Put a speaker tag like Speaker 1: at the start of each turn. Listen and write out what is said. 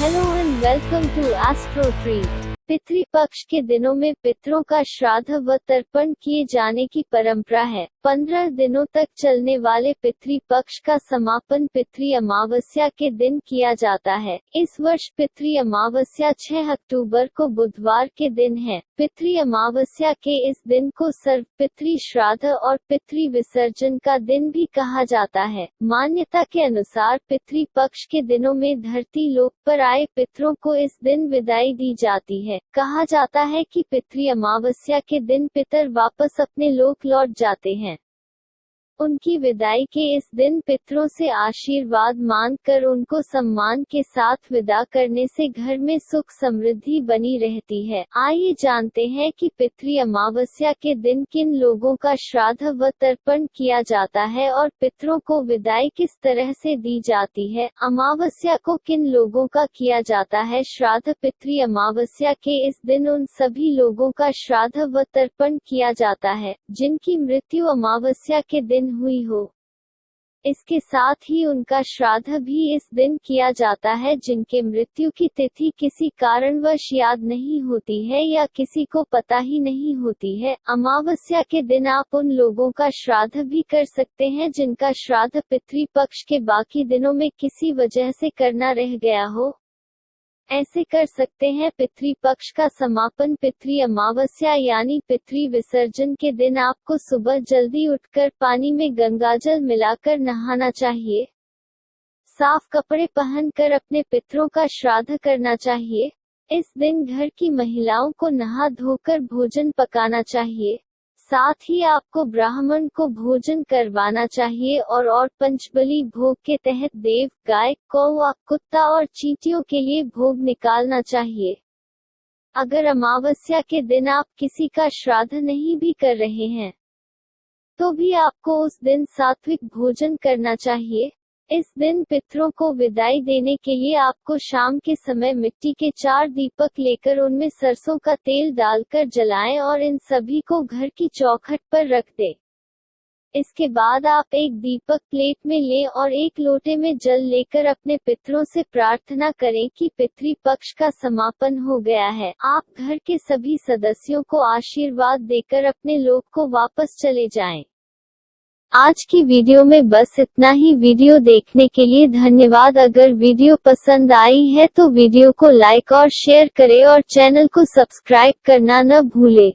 Speaker 1: Hello and welcome to astro tree Pitrupaksha के दिनों में पितरों का श्राद्ध व तर्पण किए जाने की परंपरा है। पंद्रह दिनों तक चलने वाले पितृपक्ष का समापन पितृ अमावस्या के दिन किया जाता है। इस वर्ष पितृ अमावस्या 6 अक्टूबर को बुधवार के दिन है। पितृ अमावस्या के इस दिन को सर्व पितृ श्राद्ध और पितृ विसर्जन का दिन भी कहा जाता है। मान्यता के अनुसार पितृ पक्ष के दिनों में धरती लोक पर आए पितरों को इस दिन विदाई दी जाती है। कहा जाता है कि पितृ अमावस्या के दिन पितर वापस अपने लोक लौट जाते हैं। उनकी विदाई के इस दिन पितरों से आशीर्वाद मांगकर उनको सम्मान के साथ विदा करने से घर में सुख समृद्धि बनी रहती है। आइए जानते हैं कि पितृ अमावस्या के दिन किन लोगों का श्राद्ध व तर्पण किया जाता है और पितरों को विदाई किस तरह से दी जाती है। अमावस्या को किन लोगों का किया जाता है? श्राद्ध पितृ अमावस्या के इस दिन उन सभी लोगों का श्राद्ध व तर्पण किया जाता है, जिनकी मृत्यु अमावस्या के दिन हुई हो। इसके साथ ही उनका श्राद्ध भी इस दिन किया जाता है जिनके मृत्यु की तिथि किसी कारणवश याद नहीं होती है या किसी को पता ही नहीं होती है। अमावस्या के दिन आप उन लोगों का श्राद्ध भी कर सकते हैं जिनका श्राद्ध पितृपक्ष के बाकी दिनों में किसी वजह से करना रह गया हो। ऐसे कर सकते हैं पितृ पक्ष का समापन पितृ अमावस्या यानी पितृ विसर्जन के दिन आपको सुबह जल्दी उठकर पानी में गंगाजल मिलाकर नहाना चाहिए। साफ़ कपड़े पहनकर अपने पितरों का श्राद्ध करना चाहिए। इस दिन घर की महिलाओं को नहा धोकर भोजन पकाना चाहिए। साथ ही आपको ब्राह्मण को भोजन करवाना चाहिए और और पंचबली भोग के तहत देव, गाय, कौवा, कुत्ता और चींटियों के लिए भोग निकालना चाहिए। अगर अमावस्या के दिन आप किसी का श्राद्ध नहीं भी कर रहे हैं तो भी आपको उस दिन सात्विक भोजन करना चाहिए। इस दिन पितरों को विदाई देने के लिए आपको शाम के समय मिट्टी के चार दीपक लेकर उनमें सरसों का तेल डालकर जलाएँ और इन सभी को घर की चौखट पर रख दें। इसके बाद आप एक दीपक प्लेट में लें और एक लोटे में जल लेकर अपने पितरों से प्रार्थना करें कि पितृ पक्ष का समापन हो गया है आप घर के सभी सदस्यों को आशीर्वाद देकर अपने लोग को वापस चले जाएँ। आज की वीडियो में बस इतना ही। वीडियो देखने के लिए धन्यवाद। अगर वीडियो पसंद आई है तो वीडियो को लाइक और शेयर करें और चैनल को सब्सक्राइब करना न भूले।